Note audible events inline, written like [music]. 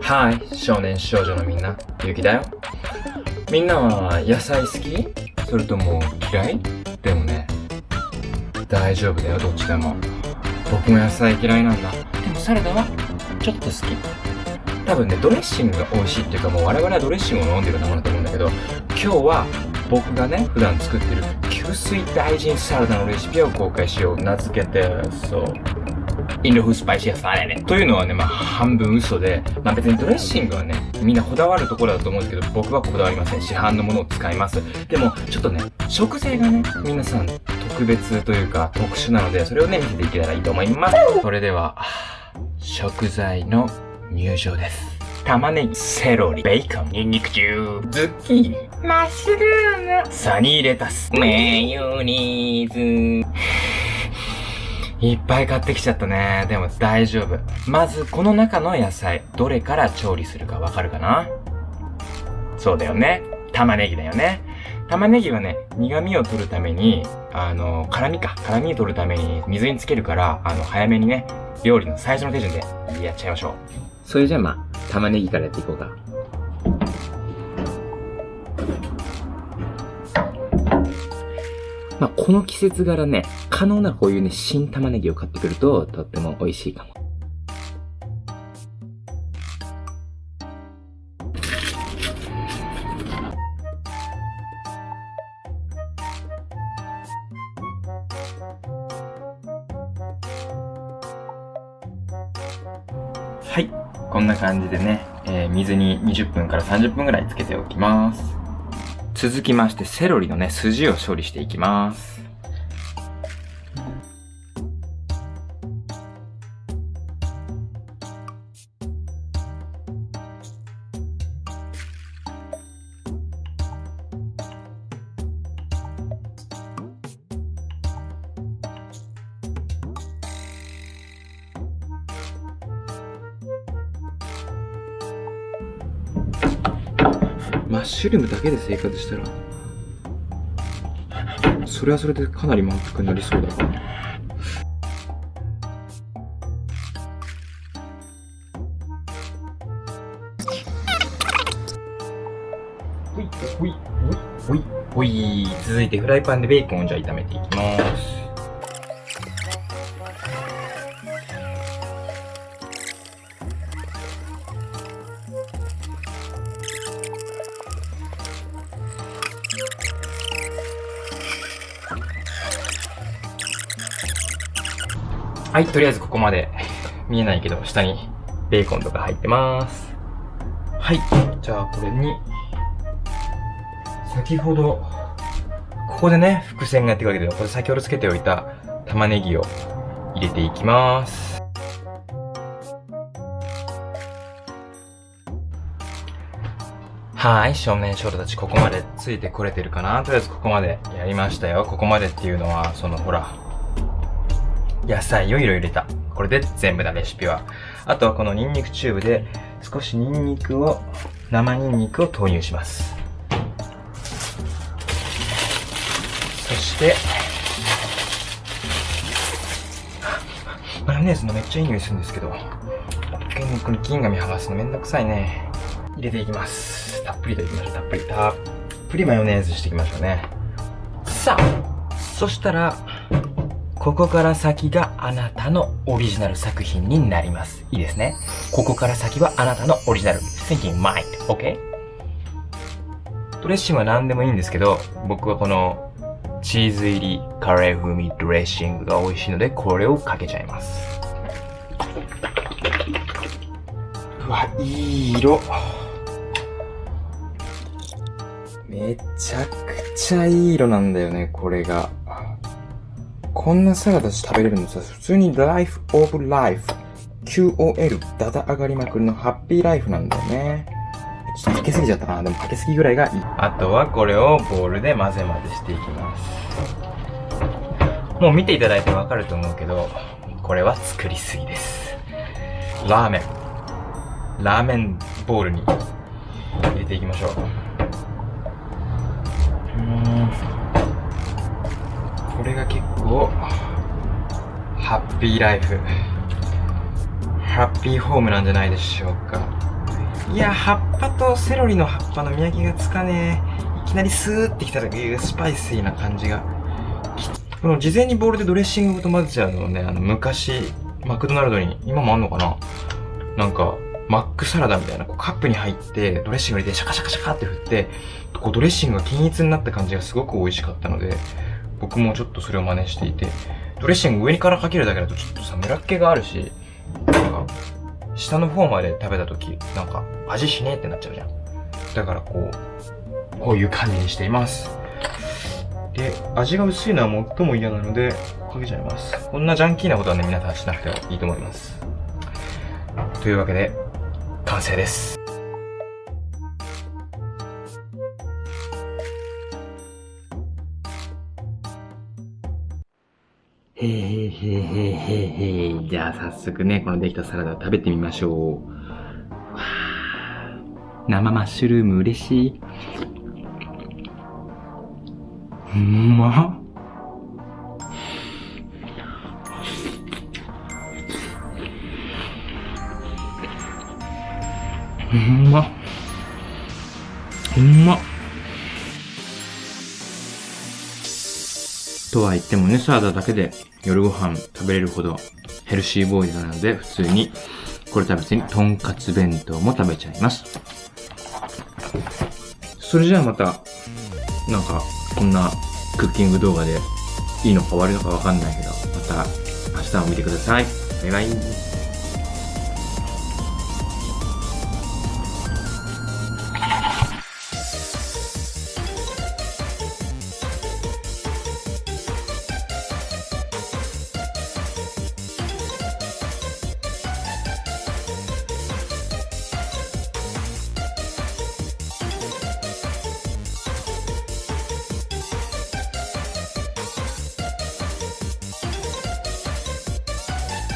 はい、少年少女のみんな、ゆきだよ。みんなは野菜好き？それとも嫌い？でもね、大丈夫だよ、どっちでも。僕も野菜嫌いなんだ。でもサラダは？ちょっと好き。多分ね、ドレッシングが美味しいっていうかもう我々はドレッシングを飲んでるようなものだと思うんだけど、今日は僕がね、普段作ってる吸水大臣サラダのレシピを公開しよう。名付けて、そう。インド風スパイシーサラダというのはね、まあ半分嘘で、まあ別にドレッシングはね、みんなこだわるところだと思うんですけど、僕はこだわりません。市販のものを使います。でも、ちょっとね、食材がね、皆さん特別というか特殊なので、それをね、見せていけたらいいと思います。それでは、食材の入場です。玉ねぎ、セロリ、ベーコン、ニンニク中、ズッキーニ、マッシュルーム、サニーレタス、メヨニーズ、いっぱい買ってきちゃったね。でも大丈夫。まず、この中の野菜、どれから調理するかわかるかな？そうだよね。玉ねぎだよね。玉ねぎはね、苦味を取るために、あの、辛味か。辛味を取るために水につけるから、あの、早めにね、料理の最初の手順でやっちゃいましょう。それじゃあまあ、玉ねぎからやっていこうか。まあ、この季節柄ね、可能ならこういうね、新玉ねぎを買ってくると、とっても美味しいかも。はい。こんな感じでね、えー水に20分から30分ぐらいつけておきます。続きまして、セロリのね、筋を処理していきます。マッシュルームだけで生活したら、それはそれでかなり満腹になりそうだな。ほい、ほい、ほい、ほい、ほい。続いてフライパンでベーコンをじゃあ炒めていきます。はい、とりあえずここまで [laughs] 見えないけど、下にベーコンとか入ってます。はい、じゃあこれに、先ほど、ここでね、伏線がやってくるわけで、これ先ほどつけておいた玉ねぎを入れていきます。はい、少年少女たちここまでついてこれてるかなとりあえずここまでやりましたよ。ここまでっていうのは、そのほら、野菜をいろいろ入れた。これで全部だ、レシピは。あとはこのニンニクチューブで少しニンニクを、生ニンニクを投入します。そして、マヨネーズのめっちゃいい匂いするんですけど、こに銀紙剥がすのめんどくさいね。入れていきます。たっぷりといきましょう、たっぷり。たっぷりマヨネーズしていきましょうね。さあ、そしたら、ここから先があなたのオリジナル作品になります。いいですね。ここから先はあなたのオリジナル thinking mind. OK? ドレッシングは何でもいいんですけど、僕はこのチーズ入りカレー風味ドレッシングが美味しいので、これをかけちゃいます。うわ、いい色。めちゃくちゃいい色なんだよね、これが。こんなサラダ食べれるのさ、普通に Life of Life QOL ダダ上がりまくりのハッピーライフなんだよね。ちょっとかけすぎちゃったな。でもかけすぎぐらいがいい。あとはこれをボウルで混ぜ混ぜしていきます。もう見ていただいてわかると思うけど、これは作りすぎです。ラーメン。ラーメンボウルに入れていきましょう。これが結構、ハッピーライフ、ハッピーホームなんじゃないでしょうか。いや、葉っぱとセロリの葉っぱの見分けがつかねえ。いきなりスーってきた時、スパイシーな感じが。この事前にボウルでドレッシングごと混ぜちゃうのね、あの、昔、マクドナルドに、今もあんのかななんか、マックサラダみたいな、こうカップに入って、ドレッシング入れてシャカシャカシャカって振って、こうドレッシングが均一になった感じがすごく美味しかったので、僕もちょっとそれを真似していて、ドレッシング上からかけるだけだとちょっとさ、ムラっ気があるし、なんか、下の方まで食べた時、なんか、味しねえってなっちゃうじゃん。だからこう、こういう感じにしています。で、味が薄いのは最も嫌なので、かけちゃいます。こんなジャンキーなことはね、皆さんしなくてもいいと思います。というわけで、完成です。へーへーへーへーへー。じゃあ早速ね、このできたサラダを食べてみましょう。生マッシュルーム嬉しい。うまっ。うまっ。うまっ。とは言ってもね、サラダだけで夜ご飯食べれるほどヘルシーボーイズなので、普通にこれ食べずにとんかつ弁当も食べちゃいます。それじゃあまた、なんか、こんなクッキング動画でいいのか悪いのかわかんないけど、また明日も見てください。バイバイ。